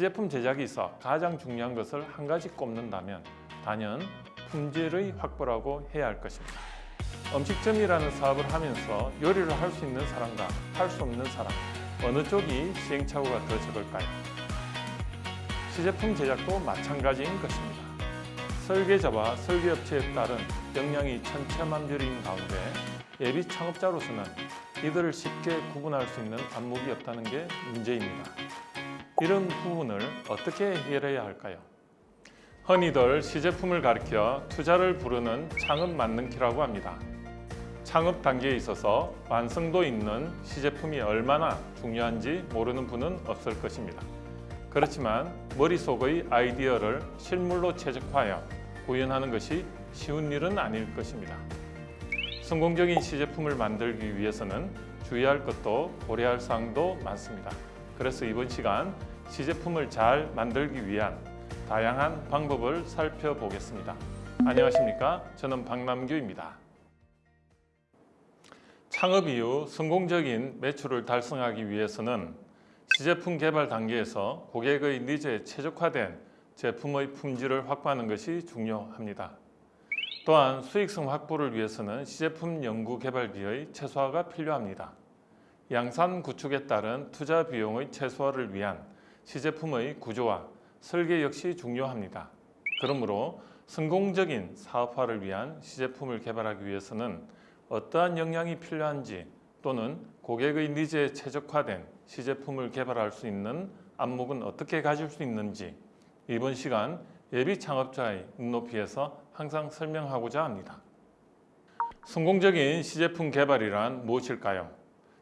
시제품 있어 가장 중요한 것을 한 가지 꼽는다면 단연 품질의 확보라고 해야 할 것입니다. 음식점이라는 사업을 하면서 요리를 할 수 있는 사람과 할 수 없는 사람 어느 쪽이 시행착오가 더 적을까요? 시제품 제작도 마찬가지인 것입니다. 설계자와 설계업체에 따른 역량이 천차만별인 가운데 예비 창업자로서는 이들을 쉽게 구분할 수 있는 안목이 없다는 게 문제입니다. 이런 부분을 어떻게 해결해야 할까요? 흔히들 시제품을 가리켜 투자를 부르는 창업 만능키라고 합니다. 창업 단계에 있어서 완성도 있는 시제품이 얼마나 중요한지 모르는 분은 없을 것입니다. 그렇지만 머릿속의 아이디어를 실물로 최적화하여 구현하는 것이 쉬운 일은 아닐 것입니다. 성공적인 시제품을 만들기 위해서는 주의할 것도 고려할 사항도 많습니다. 그래서 이번 시간 시제품을 잘 만들기 위한 다양한 방법을 살펴보겠습니다. 안녕하십니까? 저는 박남규입니다. 창업 이후 성공적인 매출을 달성하기 위해서는 시제품 개발 단계에서 고객의 니즈에 최적화된 제품의 품질을 확보하는 것이 중요합니다. 또한 수익성 확보를 위해서는 시제품 연구 개발비의 최소화가 필요합니다. 양산 구축에 따른 투자 비용의 최소화를 위한 시제품의 구조와 설계 역시 중요합니다. 그러므로 성공적인 사업화를 위한 시제품을 개발하기 위해서는 어떠한 역량이 필요한지 또는 고객의 니즈에 최적화된 시제품을 개발할 수 있는 안목은 어떻게 가질 수 있는지 이번 시간 예비 창업자의 눈높이에서 항상 설명하고자 합니다. 성공적인 시제품 개발이란 무엇일까요?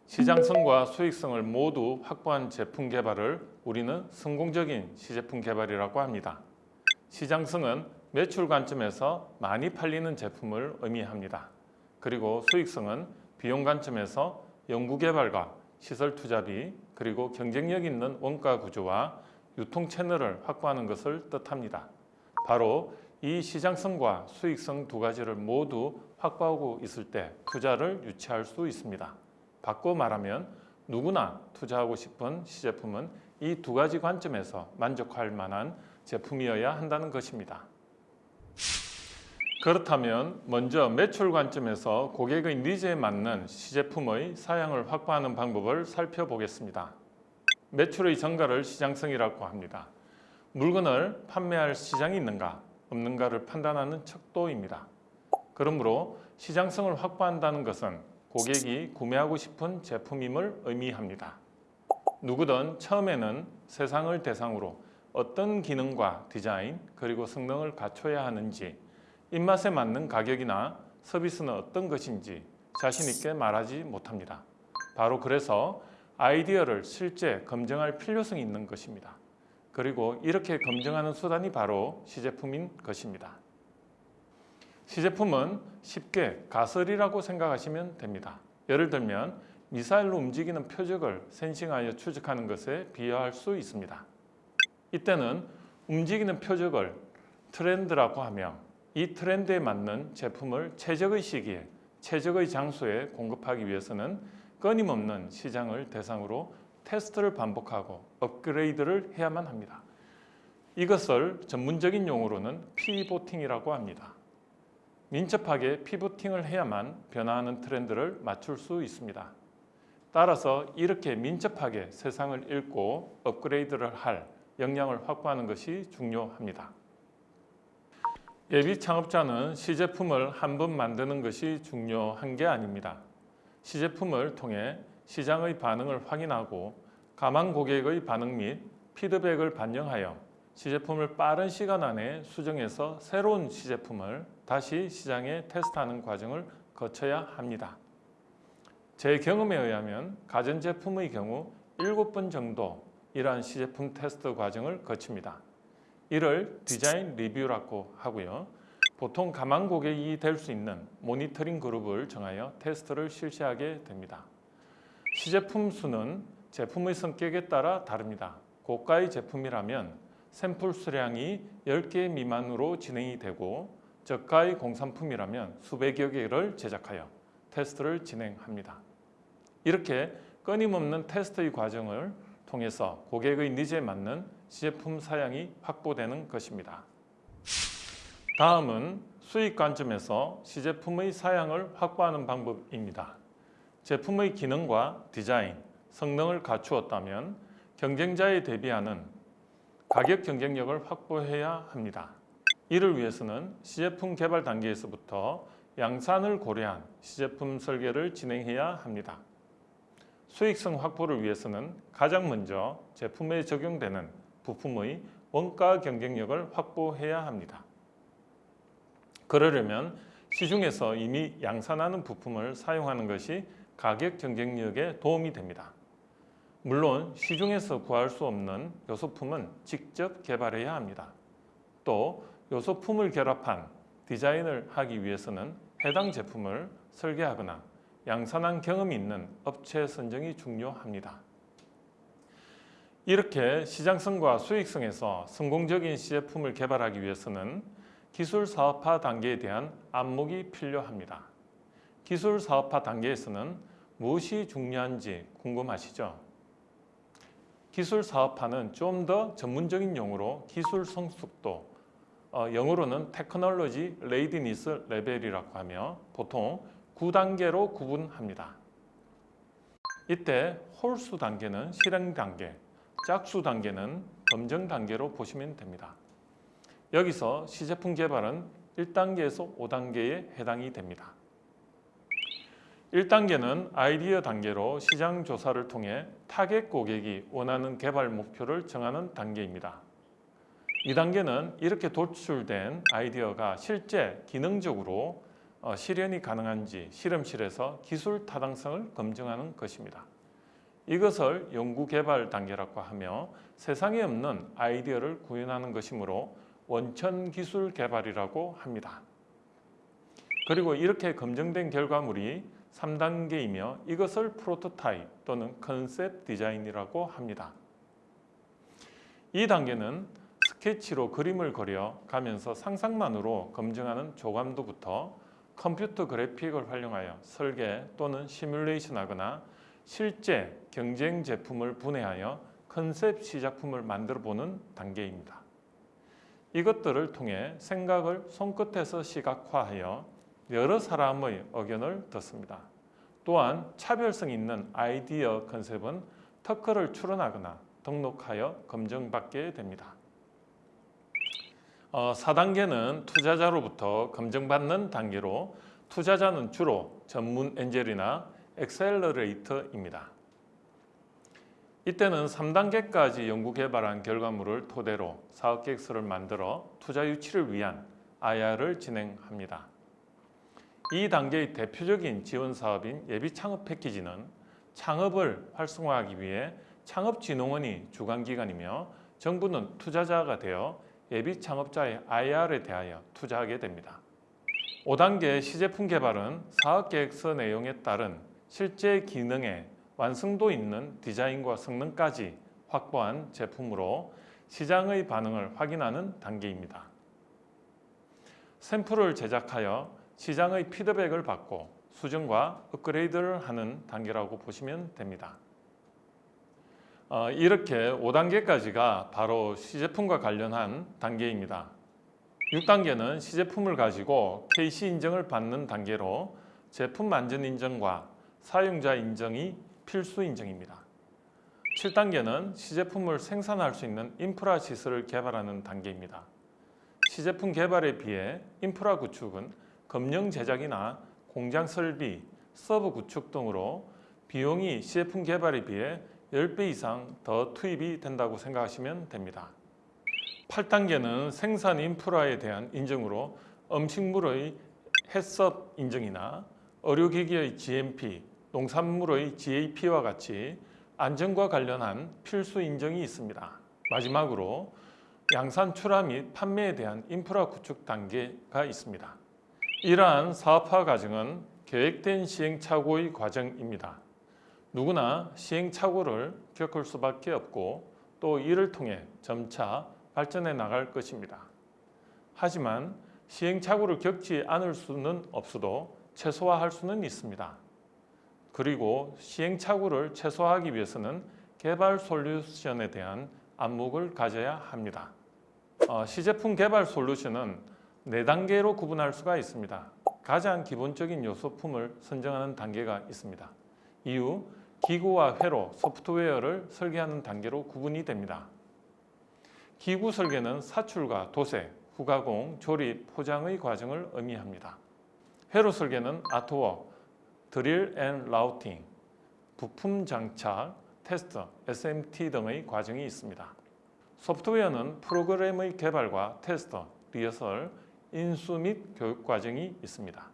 시장성과 수익성을 모두 확보한 제품 개발을 우리는 성공적인 시제품 개발이라고 합니다. 시장성은 매출 관점에서 많이 팔리는 제품을 의미합니다. 그리고 수익성은 비용 관점에서 연구개발과 시설 투자비 그리고 경쟁력 있는 원가 구조와 유통 채널을 확보하는 것을 뜻합니다. 바로 이 시장성과 수익성 두 가지를 모두 확보하고 있을 때 투자를 유치할 수 있습니다. 바꿔 말하면 누구나 투자하고 싶은 시제품은 이 두 가지 관점에서 만족할 만한 제품이어야 한다는 것입니다. 그렇다면 먼저 매출 관점에서 고객의 니즈에 맞는 시제품의 사양을 확보하는 방법을 살펴보겠습니다. 매출의 증가를 시장성이라고 합니다. 물건을 판매할 시장이 있는가 없는가를 판단하는 척도입니다. 그러므로 시장성을 확보한다는 것은 고객이 구매하고 싶은 제품임을 의미합니다. 누구든 처음에는 세상을 대상으로 어떤 기능과 디자인 그리고 성능을 갖춰야 하는지 입맛에 맞는 가격이나 서비스는 어떤 것인지 자신 있게 말하지 못합니다. 바로 그래서 아이디어를 실제 검증할 필요성이 있는 것입니다. 그리고 이렇게 검증하는 수단이 바로 시제품인 것입니다. 시제품은 쉽게 가설이라고 생각하시면 됩니다. 예를 들면 미사일로 움직이는 표적을 센싱하여 추적하는 것에 비유할 수 있습니다. 이때는 움직이는 표적을 트렌드라고 하며 이 트렌드에 맞는 제품을 최적의 시기에 최적의 장소에 공급하기 위해서는 끊임없는 시장을 대상으로 테스트를 반복하고 업그레이드를 해야만 합니다. 이것을 전문적인 용어로는 피보팅이라고 합니다. 민첩하게 피보팅을 해야만 변화하는 트렌드를 맞출 수 있습니다. 따라서 이렇게 민첩하게 세상을 읽고 업그레이드를 할 역량을 확보하는 것이 중요합니다. 예비 창업자는 시제품을 한 번 만드는 것이 중요한 게 아닙니다. 시제품을 통해 시장의 반응을 확인하고 가망 고객의 반응 및 피드백을 반영하여 시제품을 빠른 시간 안에 수정해서 새로운 시제품을 다시 시장에 테스트하는 과정을 거쳐야 합니다. 제 경험에 의하면 가전제품의 경우 7번 정도 이러한 시제품 테스트 과정을 거칩니다. 이를 디자인 리뷰라고 하고요. 보통 가망 고객이 될 수 있는 모니터링 그룹을 정하여 테스트를 실시하게 됩니다. 시제품 수는 제품의 성격에 따라 다릅니다. 고가의 제품이라면 샘플 수량이 10개 미만으로 진행이 되고 저가의 공산품이라면 수백여 개를 제작하여 테스트를 진행합니다. 이렇게 끊임없는 테스트의 과정을 통해서 고객의 니즈에 맞는 시제품 사양이 확보되는 것입니다. 다음은 수익 관점에서 시제품의 사양을 확보하는 방법입니다. 제품의 기능과 디자인, 성능을 갖추었다면 경쟁자에 대비하는 가격 경쟁력을 확보해야 합니다. 이를 위해서는 시제품 개발 단계에서부터 양산을 고려한 시제품 설계를 진행해야 합니다. 수익성 확보를 위해서는 가장 먼저 제품에 적용되는 부품의 원가 경쟁력을 확보해야 합니다. 그러려면 시중에서 이미 양산하는 부품을 사용하는 것이 가격 경쟁력에 도움이 됩니다. 물론 시중에서 구할 수 없는 요소품은 직접 개발해야 합니다. 또 요소품을 결합한 디자인을 하기 위해서는 해당 제품을 설계하거나 양산한 경험이 있는 업체 선정이 중요합니다. 이렇게 시장성과 수익성에서 성공적인 시제품을 개발하기 위해서는 기술 사업화 단계에 대한 안목이 필요합니다. 기술 사업화 단계에서는 무엇이 중요한지 궁금하시죠? 기술 사업화는 좀 더 전문적인 용어로 기술 성숙도, 어, 영어로는 technology readiness level이라고 하며 보통 9단계로 구분합니다. 이때 홀수 단계는 실행 단계, 짝수 단계는 검증 단계로 보시면 됩니다. 여기서 시제품 개발은 1단계에서 5단계에 해당이 됩니다. 1단계는 아이디어 단계로 시장 조사를 통해 타겟 고객이 원하는 개발 목표를 정하는 단계입니다. 2단계는 이렇게 도출된 아이디어가 실제 기능적으로 어, 실현이 가능한지 실험실에서 기술 타당성을 검증하는 것입니다. 이것을 연구개발 단계라고 하며 세상에 없는 아이디어를 구현하는 것이므로 원천 기술 개발이라고 합니다. 그리고 이렇게 검증된 결과물이 3단계이며 이것을 프로토타입 또는 컨셉 디자인이라고 합니다. 이 단계는 스케치로 그림을 그려 가면서 상상만으로 검증하는 조감도부터 컴퓨터 그래픽을 활용하여 설계 또는 시뮬레이션 하거나 실제 경쟁 제품을 분해하여 컨셉 시작품을 만들어 보는 단계입니다. 이것들을 통해 생각을 손끝에서 시각화하여 여러 사람의 의견을 듣습니다. 또한 차별성 있는 아이디어 컨셉은 특허를 출원하거나 등록하여 검증받게 됩니다. 어, 4단계는 투자자로부터 검증받는 단계로 투자자는 주로 전문 엔젤이나 엑셀러레이터입니다. 이때는 3단계까지 연구개발한 결과물을 토대로 사업계획서를 만들어 투자 유치를 위한 IR을 진행합니다. 이 단계의 대표적인 지원 사업인 예비 창업 패키지는 창업을 활성화하기 위해 창업진흥원이 주관기관이며 정부는 투자자가 되어 예비 창업자의 IR에 대하여 투자하게 됩니다. 5단계 시제품 개발은 사업계획서 내용에 따른 실제 기능의 완성도 있는 디자인과 성능까지 확보한 제품으로 시장의 반응을 확인하는 단계입니다. 샘플을 제작하여 시장의 피드백을 받고 수정과 업그레이드를 하는 단계라고 보시면 됩니다. 어, 이렇게 5단계까지가 바로 시제품과 관련한 단계입니다. 6단계는 시제품을 가지고 KC 인정을 받는 단계로 제품 만전 인정과 사용자 인정이 필수 인정입니다. 7단계는 시제품을 생산할 수 있는 인프라 시설을 개발하는 단계입니다. 시제품 개발에 비해 인프라 구축은 검령 제작이나 공장 설비, 서버 구축 등으로 비용이 시제품 개발에 비해 10배 이상 더 투입이 된다고 생각하시면 됩니다. 8단계는 생산 인프라에 대한 인정으로 음식물의 해썹 인증이나 의료기기의 GMP, 농산물의 GAP와 같이 안전과 관련한 필수 인정이 있습니다. 마지막으로 양산 출하 및 판매에 대한 인프라 구축 단계가 있습니다. 이러한 사업화 과정은 계획된 시행착오의 과정입니다. 누구나 시행착오를 겪을 수밖에 없고 또 이를 통해 점차 발전해 나갈 것입니다. 하지만 시행착오를 겪지 않을 수는 없어도 최소화할 수는 있습니다. 그리고 시행착오를 최소화하기 위해서는 개발 솔루션에 대한 안목을 가져야 합니다. 어, 시제품 개발 솔루션은 네 단계로 구분할 수가 있습니다. 가장 기본적인 요소품을 선정하는 단계가 있습니다. 이후 기구와 회로, 소프트웨어를 설계하는 단계로 구분이 됩니다. 기구 설계는 사출과 도색, 후가공, 조립, 포장의 과정을 의미합니다. 회로 설계는 artwork, drill and routing, 부품 장착, 테스트, SMT 등의 과정이 있습니다. 소프트웨어는 프로그램의 개발과 테스트, 리허설, 인수 및 교육 과정이 있습니다.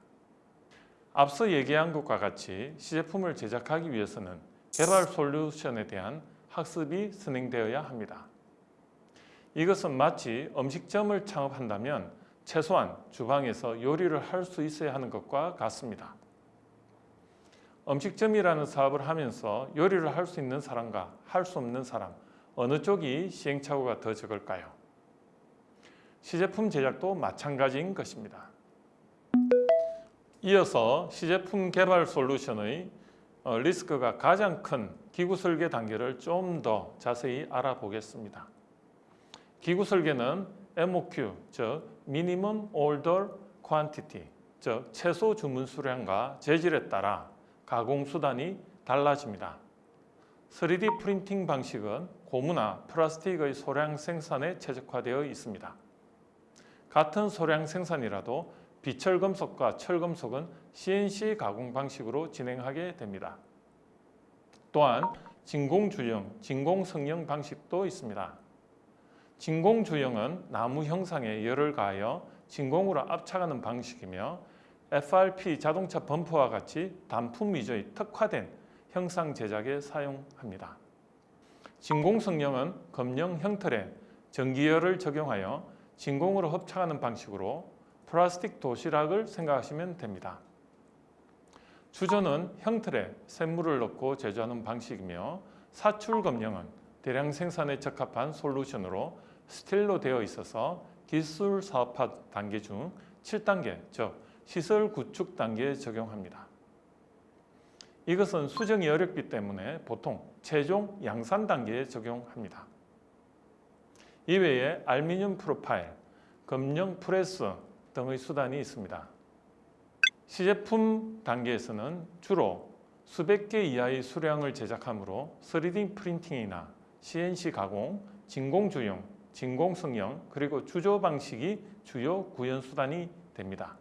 앞서 얘기한 것과 같이 시제품을 제작하기 위해서는 개발 솔루션에 대한 학습이 진행되어야 합니다. 이것은 마치 음식점을 창업한다면 최소한 주방에서 요리를 할 수 있어야 하는 것과 같습니다. 음식점이라는 사업을 하면서 요리를 할 수 있는 사람과 할 수 없는 사람 어느 쪽이 시행착오가 더 적을까요? 시제품 제작도 마찬가지인 것입니다. 이어서 시제품 개발 솔루션의 어, 리스크가 가장 큰 기구 설계 단계를 좀 더 자세히 알아보겠습니다. 기구 설계는 MOQ, 즉 Minimum Order Quantity, 즉 최소 주문 수량과 재질에 따라 가공 수단이 달라집니다. 3D 프린팅 방식은 고무나 플라스틱의 소량 생산에 최적화되어 있습니다. 같은 소량 생산이라도 비철금속과 철금속은 CNC 가공 방식으로 진행하게 됩니다. 또한 진공주형, 진공성형 방식도 있습니다. 진공주형은 나무 형상에 열을 가하여 진공으로 압착하는 방식이며 FRP 자동차 범퍼와 같이 단품 위주의 특화된 형상 제작에 사용합니다. 진공성형은 검령 형틀에 전기열을 적용하여 진공으로 hợp착하는 방식으로 플라스틱 도시락을 생각하시면 됩니다. 주조는 형틀에 샘물을 넣고 제조하는 방식이며 사출 검령은 대량 생산에 적합한 솔루션으로 스틸로 되어 있어서 기술 사업화 단계 중 7단계, 즉 시설 구축 단계에 적용합니다. 이것은 수정이 어렵기 때문에 보통 최종 양산 단계에 적용합니다. 이외에 알미늄 프로파일, 검령 프레스 등의 수단이 있습니다. 시제품 단계에서는 주로 수백 개 이하의 수량을 제작하므로 3D 프린팅이나 CNC 가공, 진공주형, 진공성형 그리고 주조 방식이 주요 구현 수단이 됩니다.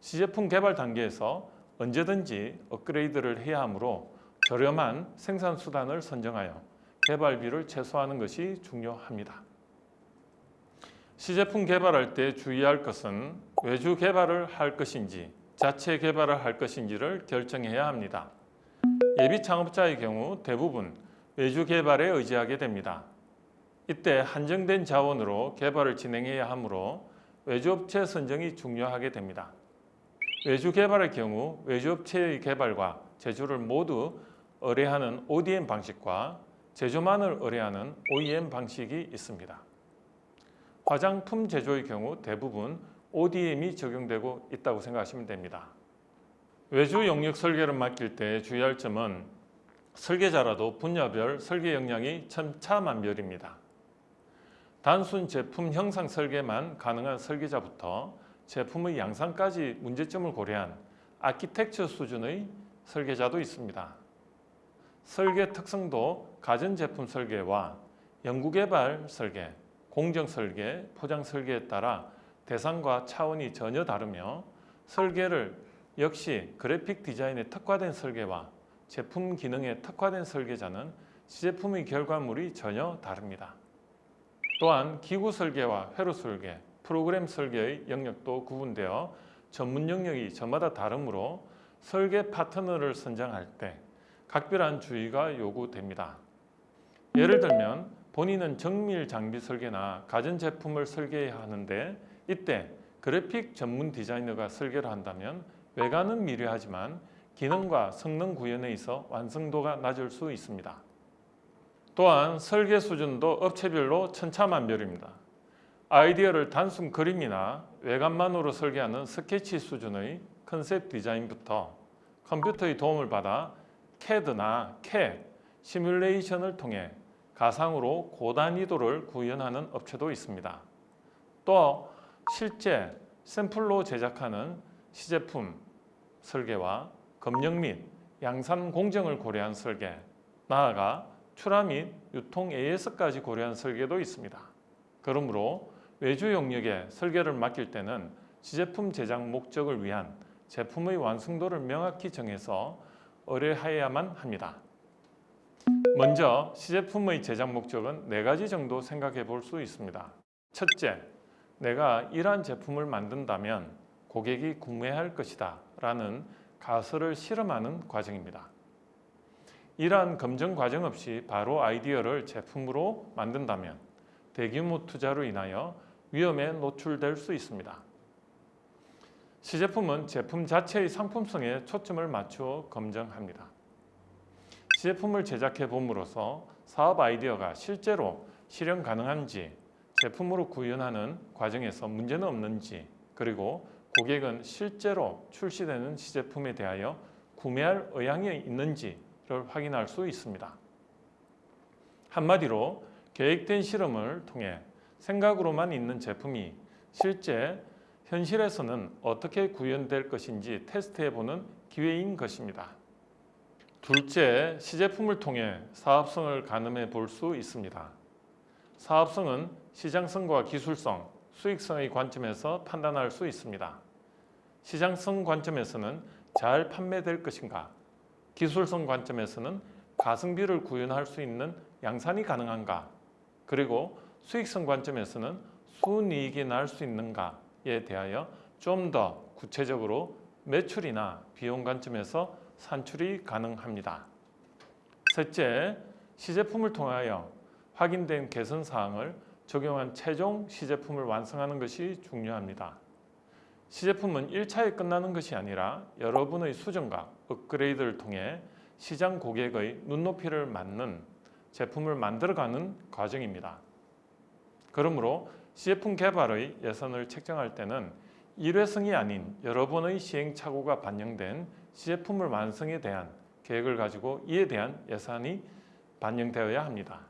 시제품 개발 단계에서 언제든지 업그레이드를 해야 하므로 저렴한 생산 수단을 선정하여 개발비를 최소화하는 것이 중요합니다. 시제품 개발할 때 주의할 것은 외주 개발을 할 것인지 자체 개발을 할 것인지를 결정해야 합니다. 예비 창업자의 경우 대부분 외주 개발에 의지하게 됩니다. 이때 한정된 자원으로 개발을 진행해야 하므로 외주업체 선정이 중요하게 됩니다. 외주 개발의 경우 외주업체의 개발과 제조를 모두 의뢰하는 ODM 방식과 제조만을 의뢰하는 OEM 방식이 있습니다. 화장품 제조의 경우 대부분 ODM이 적용되고 있다고 생각하시면 됩니다. 외주 영역 설계를 맡길 때 주의할 점은 설계자라도 분야별 설계 역량이 천차만별입니다. 단순 제품 형상 설계만 가능한 설계자부터 제품의 양상까지 문제점을 고려한 아키텍처 수준의 설계자도 있습니다. 설계 특성도 가전제품 설계와 연구개발 설계, 공정 설계, 포장 설계에 따라 대상과 차원이 전혀 다르며 설계를 역시 그래픽 디자인에 특화된 설계와 제품 기능에 특화된 설계자는 시제품의 결과물이 전혀 다릅니다. 또한 기구 설계와 회로 설계, 프로그램 설계의 영역도 구분되어 전문 영역이 저마다 다르므로 설계 파트너를 선정할 때 각별한 주의가 요구됩니다. 예를 들면 본인은 정밀 장비 설계나 가전제품을 설계해야 하는데 이때 그래픽 전문 디자이너가 설계를 한다면 외관은 미려하지만 기능과 성능 구현에 있어 완성도가 낮을 수 있습니다. 또한 설계 수준도 업체별로 천차만별입니다. 아이디어를 단순 그림이나 외관만으로 설계하는 스케치 수준의 컨셉 디자인부터 컴퓨터의 도움을 받아 CAD나 CAD, 시뮬레이션을 통해 가상으로 고단위도를 구현하는 업체도 있습니다. 또 실제 샘플로 제작하는 시제품 설계와 검역 및 양산 공정을 고려한 설계, 나아가 출하 및 유통 AS까지 고려한 설계도 있습니다. 그러므로 외주 영역에 설계를 맡길 때는 시제품 제작 목적을 위한 제품의 완성도를 명확히 정해서 의뢰하여야만 합니다. 먼저 시제품의 제작 목적은 네 가지 정도 생각해 볼 수 있습니다. 첫째, 내가 이러한 제품을 만든다면 고객이 구매할 것이다 라는 가설을 실험하는 과정입니다. 이러한 검증 과정 없이 바로 아이디어를 제품으로 만든다면 대규모 투자로 인하여 위험에 노출될 수 있습니다. 시제품은 제품 자체의 상품성에 초점을 맞추어 검증합니다. 시제품을 제작해 봄으로써 사업 아이디어가 실제로 실현 가능한지 제품으로 구현하는 과정에서 문제는 없는지 그리고 고객은 실제로 출시되는 시제품에 대하여 구매할 의향이 있는지를 확인할 수 있습니다. 한마디로 계획된 실험을 통해 생각으로만 있는 제품이 실제 현실에서는 어떻게 구현될 것인지 테스트해보는 기회인 것입니다. 둘째, 시제품을 통해 사업성을 가늠해 볼 수 있습니다. 사업성은 시장성과 기술성, 수익성의 관점에서 판단할 수 있습니다. 시장성 관점에서는 잘 판매될 것인가, 기술성 관점에서는 가성비를 구현할 수 있는 양산이 가능한가, 그리고 수익성 관점에서는 순이익이 날 수 있는가에 대하여 좀 더 구체적으로 매출이나 비용 관점에서 산출이 가능합니다. 셋째, 시제품을 통하여 확인된 개선 사항을 적용한 최종 시제품을 완성하는 것이 중요합니다. 시제품은 1차에 끝나는 것이 아니라 여러분의 수정과 업그레이드를 통해 시장 고객의 눈높이를 맞는 제품을 만들어가는 과정입니다. 그러므로 시제품 개발의 예산을 책정할 때는 일회성이 아닌 여러 번의 시행착오가 반영된 시제품을 완성에 대한 계획을 가지고 이에 대한 예산이 반영되어야 합니다.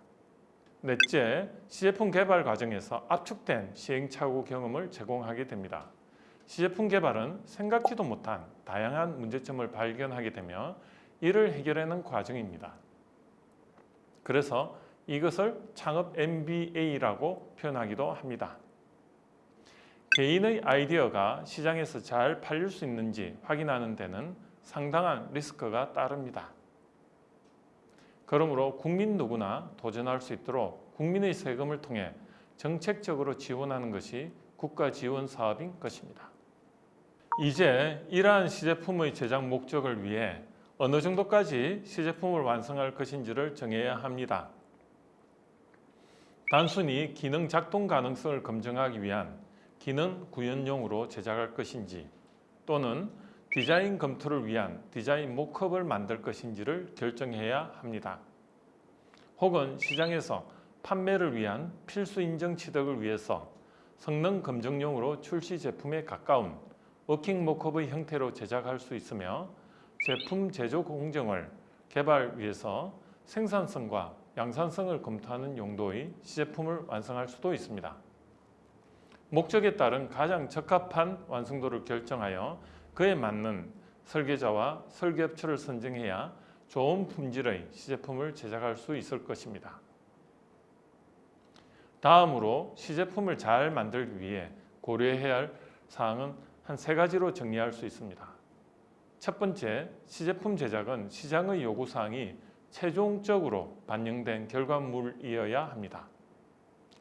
넷째, 시제품 개발 과정에서 압축된 시행착오 경험을 제공하게 됩니다. 시제품 개발은 생각지도 못한 다양한 문제점을 발견하게 되며 이를 해결하는 과정입니다. 그래서 이것을 창업 MBA라고 표현하기도 합니다. 개인의 아이디어가 시장에서 잘 팔릴 수 있는지 확인하는 데는 상당한 리스크가 따릅니다. 그러므로 국민 누구나 도전할 수 있도록 국민의 세금을 통해 정책적으로 지원하는 것이 국가 지원 사업인 것입니다. 이제 이러한 시제품의 제작 목적을 위해 어느 정도까지 시제품을 완성할 것인지를 정해야 합니다. 단순히 기능 작동 가능성을 검증하기 위한 기능 구현용으로 제작할 것인지 또는 디자인 검토를 위한 디자인 mock-up을 만들 것인지를 결정해야 합니다. 혹은 시장에서 판매를 위한 필수 인증 취득을 위해서 성능 검증용으로 출시 제품에 가까운 working mock-up의 형태로 제작할 수 있으며 제품 제조 공정을 개발 위해서 생산성과 양산성을 검토하는 용도의 시제품을 완성할 수도 있습니다. 목적에 따른 가장 적합한 완성도를 결정하여 그에 맞는 설계자와 설계업체를 선정해야 좋은 품질의 시제품을 제작할 수 있을 것입니다. 다음으로 시제품을 잘 만들기 위해 고려해야 할 사항은 한 세 가지로 정리할 수 있습니다. 첫 번째, 시제품 제작은 시장의 요구사항이 최종적으로 반영된 결과물이어야 합니다.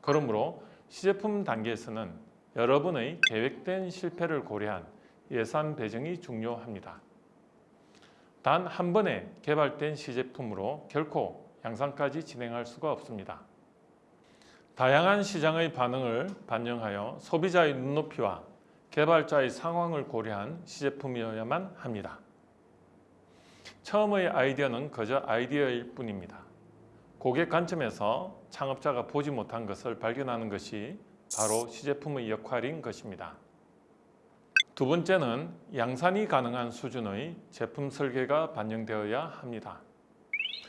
그러므로 시제품 단계에서는 여러분의 계획된 실패를 고려한 예산 배정이 중요합니다. 단 한 번에 개발된 시제품으로 결코 양산까지 진행할 수가 없습니다. 다양한 시장의 반응을 반영하여 소비자의 눈높이와 개발자의 상황을 고려한 시제품이어야만 합니다. 처음의 아이디어는 그저 아이디어일 뿐입니다. 고객 관점에서 창업자가 보지 못한 것을 발견하는 것이 바로 시제품의 역할인 것입니다. 두 번째는 양산이 가능한 수준의 제품 설계가 반영되어야 합니다.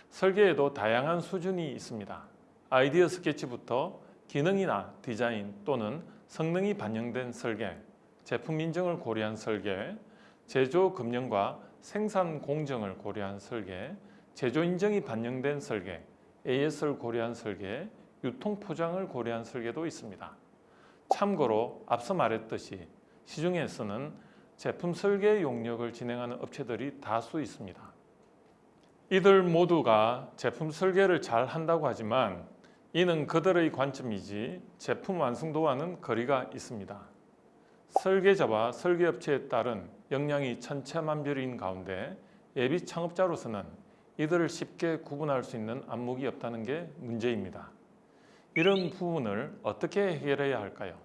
설계에도 다양한 수준이 있습니다. 아이디어 스케치부터 기능이나 디자인 또는 성능이 반영된 설계, 제품 인증을 고려한 설계, 제조 금융과 생산 공정을 고려한 설계, 제조 인증이 반영된 설계, AS를 고려한 설계, 유통 포장을 고려한 설계도 있습니다. 참고로 앞서 말했듯이 시중에서는 제품 설계 용역을 진행하는 업체들이 다수 있습니다. 이들 모두가 제품 설계를 잘 한다고 하지만 이는 그들의 관점이지 제품 완성도와는 거리가 있습니다. 설계자와 설계업체에 따른 역량이 천차만별인 가운데 예비 창업자로서는 이들을 쉽게 구분할 수 있는 안목이 없다는 게 문제입니다. 이런 부분을 어떻게 해결해야 할까요?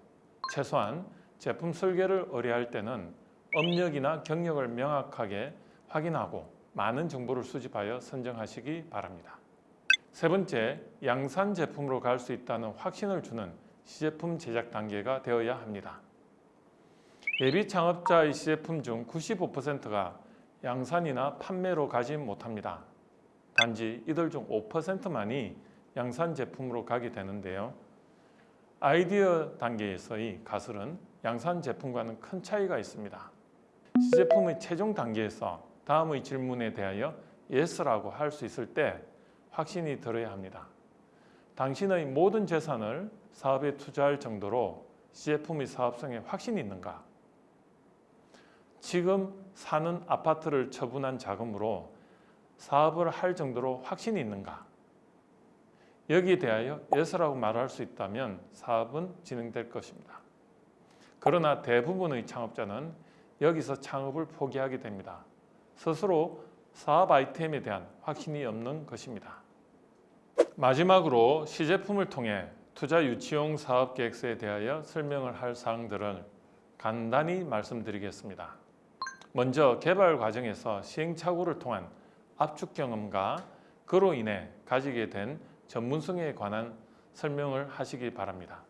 최소한 제품 설계를 의뢰할 때는 업력이나 경력을 명확하게 확인하고 많은 정보를 수집하여 선정하시기 바랍니다. 세 번째, 양산 제품으로 갈 수 있다는 확신을 주는 시제품 제작 단계가 되어야 합니다. 예비 창업자의 시제품 중 95%가 양산이나 판매로 가지 못합니다. 단지 이들 중 5%만이 양산 제품으로 가게 되는데요. 아이디어 단계에서의 가설은 양산 제품과는 큰 차이가 있습니다. 시제품의 최종 단계에서 다음의 질문에 대하여 yes라고 할 수 있을 때 확신이 들어야 합니다. 당신의 모든 재산을 사업에 투자할 정도로 시제품의 사업성에 확신이 있는가? 지금 사는 아파트를 처분한 자금으로 사업을 할 정도로 확신이 있는가? 여기에 대하여 yes라고 말할 수 있다면 사업은 진행될 것입니다. 그러나 대부분의 창업자는 여기서 창업을 포기하게 됩니다. 스스로 사업 아이템에 대한 확신이 없는 것입니다. 마지막으로 시제품을 통해 투자 유치용 사업 계획서에 대하여 설명을 할 사항들을 간단히 말씀드리겠습니다. 먼저 개발 과정에서 시행착오를 통한 압축 경험과 그로 인해 가지게 된 전문성에 관한 설명을 하시기 바랍니다.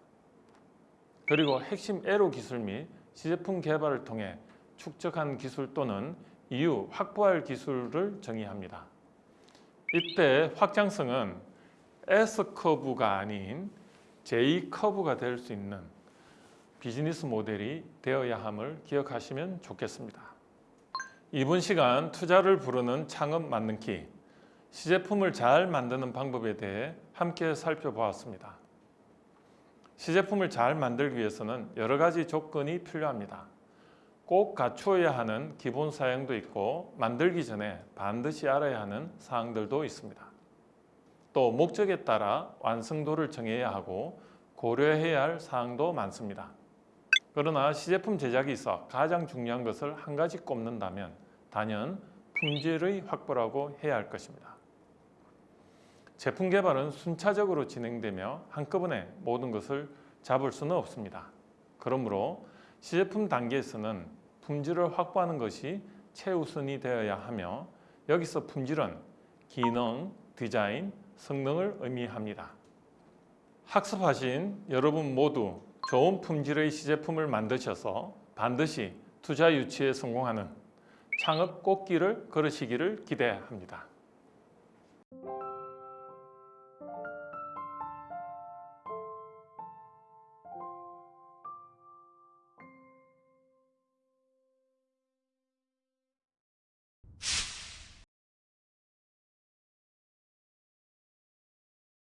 그리고 핵심 에로 기술 및 시제품 개발을 통해 축적한 기술 또는 이후 확보할 기술을 정의합니다. 이때 확장성은 S커브가 아닌 J커브가 될 수 있는 비즈니스 모델이 되어야 함을 기억하시면 좋겠습니다. 이번 시간 투자를 부르는 창업 만능키 시제품을 잘 만드는 방법에 대해 함께 살펴보았습니다. 시제품을 잘 만들기 위해서는 여러 가지 조건이 필요합니다. 꼭 갖추어야 하는 기본 사양도 있고 만들기 전에 반드시 알아야 하는 사항들도 있습니다. 또 목적에 따라 완성도를 정해야 하고 고려해야 할 사항도 많습니다. 그러나 시제품 제작에 있어 가장 중요한 것을 한 가지 꼽는다면 단연 품질의 확보라고 해야 할 것입니다. 제품 개발은 순차적으로 진행되며 한꺼번에 모든 것을 잡을 수는 없습니다. 그러므로 시제품 단계에서는 품질을 확보하는 것이 최우선이 되어야 하며 여기서 품질은 기능, 디자인, 성능을 의미합니다. 학습하신 여러분 모두 좋은 품질의 시제품을 만드셔서 반드시 투자 유치에 성공하는 창업 꽃길을 걸으시기를 기대합니다.